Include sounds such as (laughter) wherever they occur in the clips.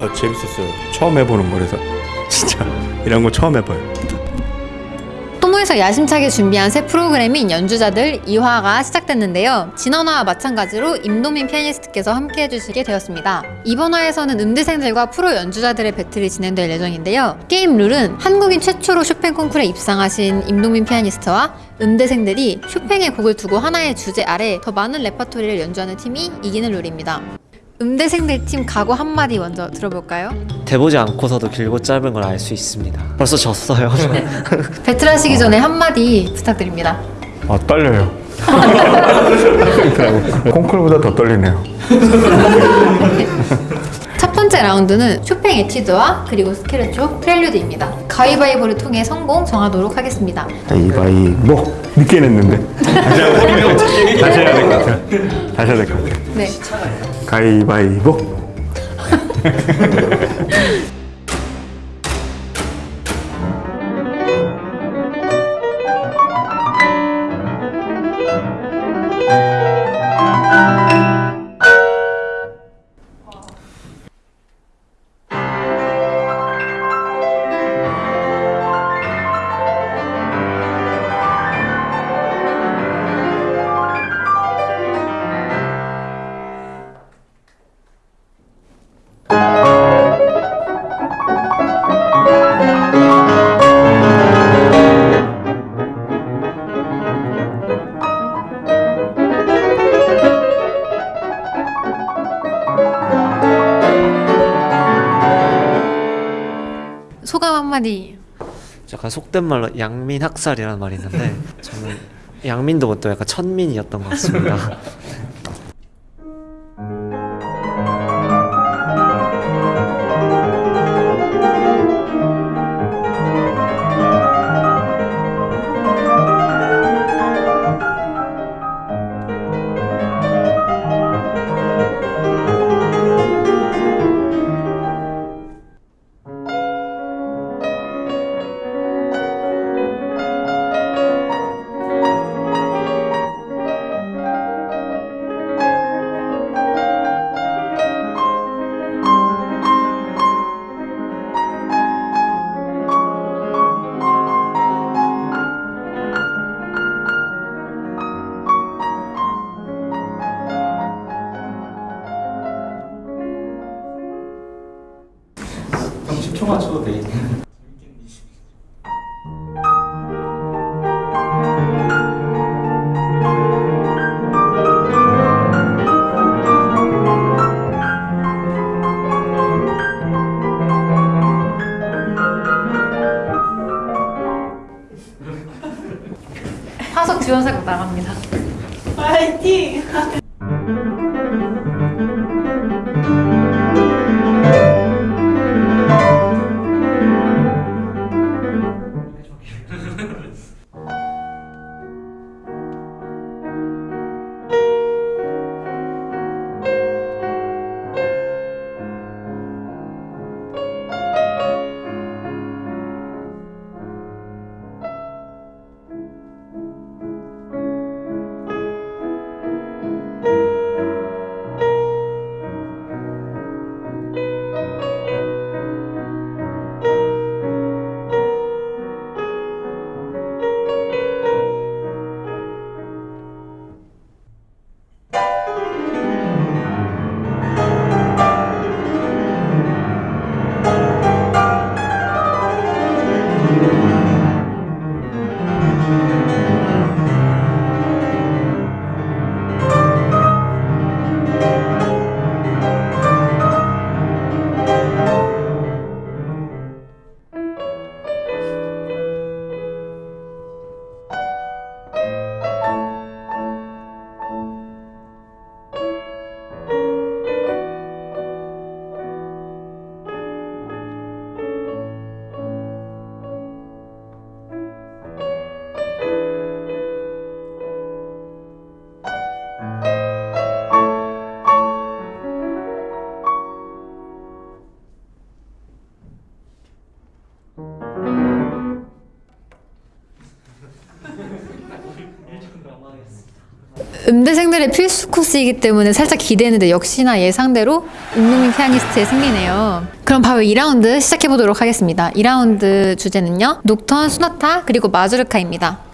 아 재밌었어요. 처음 해보는 거라서 (laughs) 진짜 이런 거 처음 해봐요. 또모에서 야심차게 준비한 새 프로그램인 연주자들 2화가 시작됐는데요. 지난 화와 마찬가지로 임동민 피아니스트께서 함께 해주시게 되었습니다. 이번 화에서는 음대생들과 프로 연주자들의 배틀이 진행될 예정인데요. 게임 룰은 한국인 최초로 쇼팽 콩쿠르에 입상하신 임동민 피아니스트와 음대생들이 쇼팽의 곡을 두고 하나의 주제 아래 더 많은 레퍼토리를 연주하는 팀이 이기는 룰입니다. 음대생들 팀 각오 한마디 먼저 들어볼까요? 대보지 않고서도 길고 짧은 걸 알 수 있습니다. 벌써 졌어요. 배틀하시기 전에 한마디 부탁드립니다. 아 떨려요. (laughs) 콩쿨보다 더 떨리네요. 첫 번째 라운드는 쇼팽 에티드와 그리고 스케르초 프렐류드입니다. 가위바위보를 통해 성공 정하도록 하겠습니다. 가위바위보 늦게 냈는데 다시 해야 다시 해야 될것 같아요. 다시 해야 될것 같아요. 네. 가위바위보 (laughs) 소감 한마디. 약간 속된 말로 양민 학살이라는 말이 있는데 저는 양민도 못도 약간 천민이었던 것 같습니다. (laughs) 음대생들의 필수 코스이기 때문에 살짝 기대했는데 역시나 예상대로 임동민 피아니스트의 승리네요. 그럼 바로 2라운드 시작해보도록 하겠습니다. 2라운드 주제는요. 녹턴, 수나타, 그리고 마주르카입니다.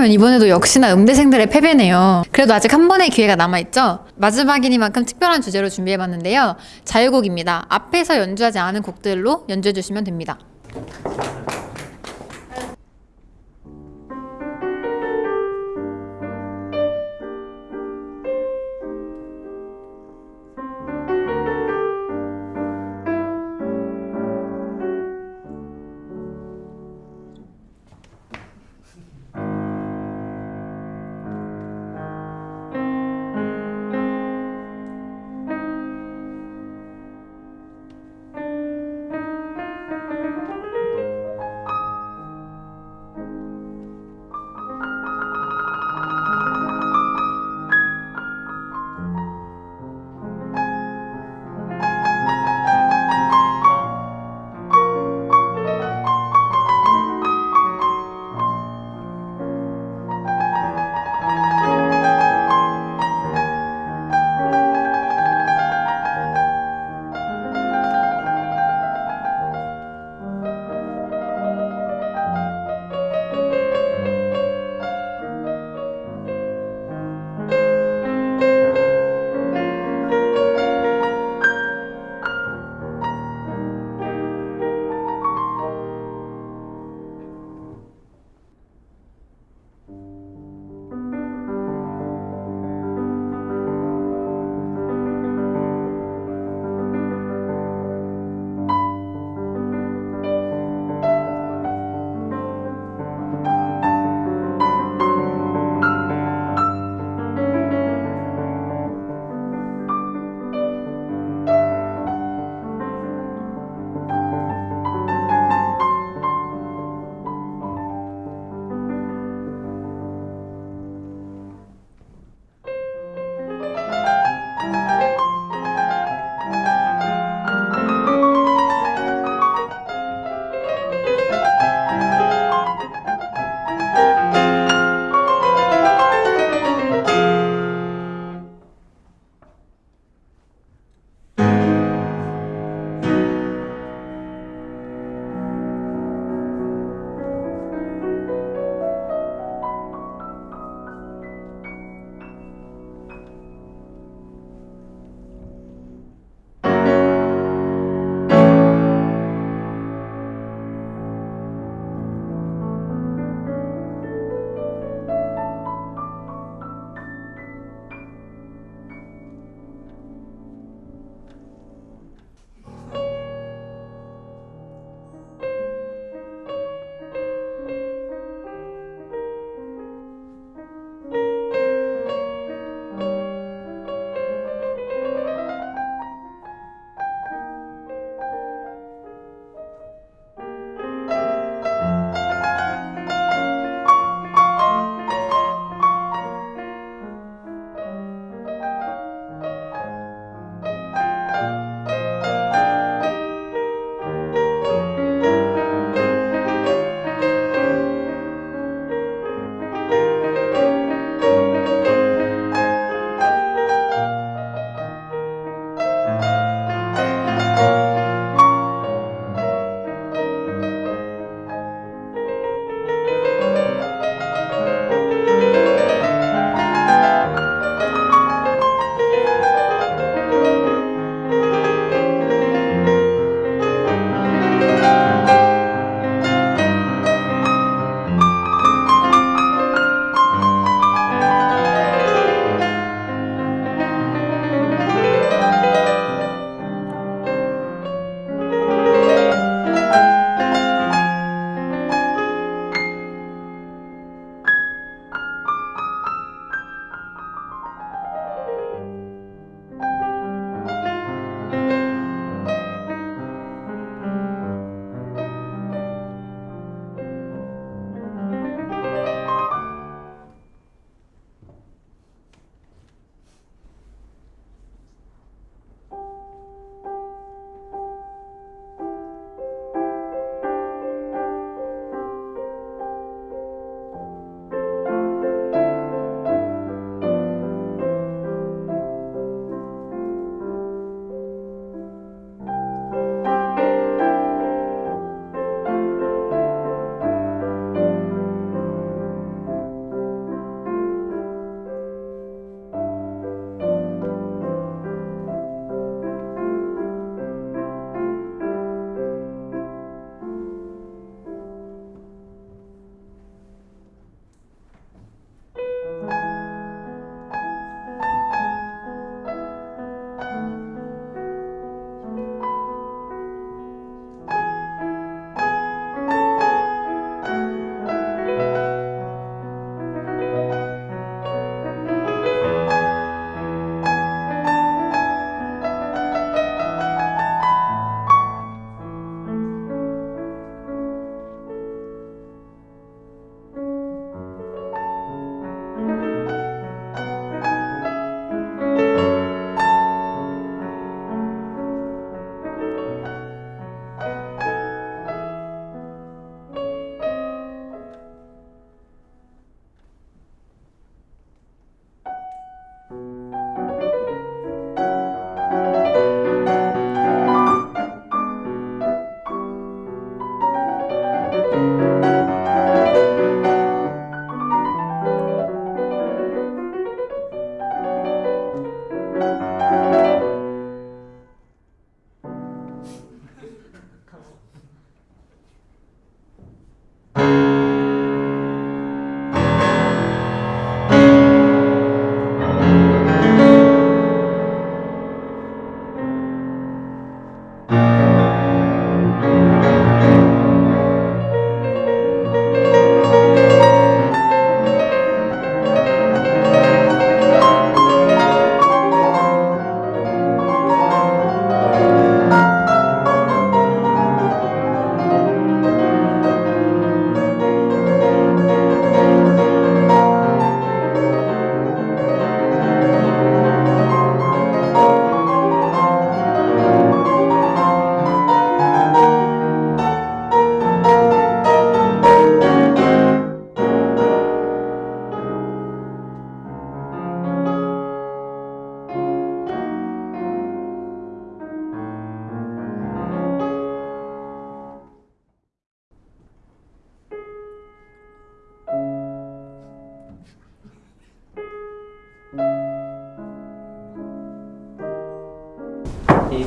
그렇다면 이번에도 역시나 음대생들의 패배네요. 그래도 아직 한 번의 기회가 남아있죠? 마지막이니만큼 특별한 주제로 준비해봤는데요. 자유곡입니다. 앞에서 연주하지 않은 곡들로 연주해주시면 됩니다.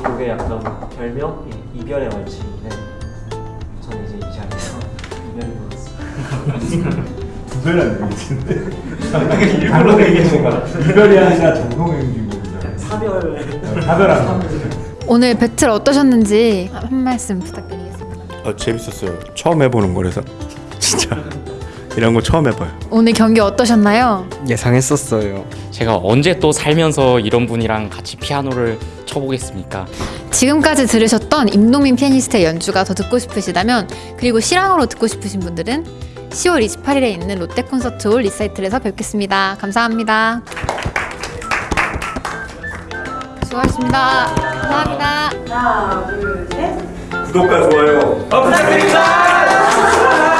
곡의 약간 별명 이- 이별의 말치인데 저는 이제 이 자리에서 (laughs) 이별을 불렀습니다. 구별하는 얘기인데. 일부러 얘기하는 거야. 이별이 아니라 정동행기고 사별 사별하는 거. 오늘 배틀 어떠셨는지 한 말씀 부탁드리겠습니다. 아, 재밌었어요. 처음 해보는 거라서 (laughs) 진짜 이런 거 처음 해봐요. 오늘 경기 어떠셨나요? 예상했었어요. 제가 언제 또 살면서 이런 분이랑 같이 피아노를 쳐보겠습니까? 지금까지 들으셨던 임동민 피아니스트의 연주가 더 듣고 싶으시다면 그리고 실황으로 듣고 싶으신 분들은 10월 28일에 있는 롯데 콘서트 홀 리사이틀에서 뵙겠습니다. 감사합니다. 수고하셨습니다. 감사합니다. 하나, 둘, 셋. 구독과 좋아요. 감사합니다.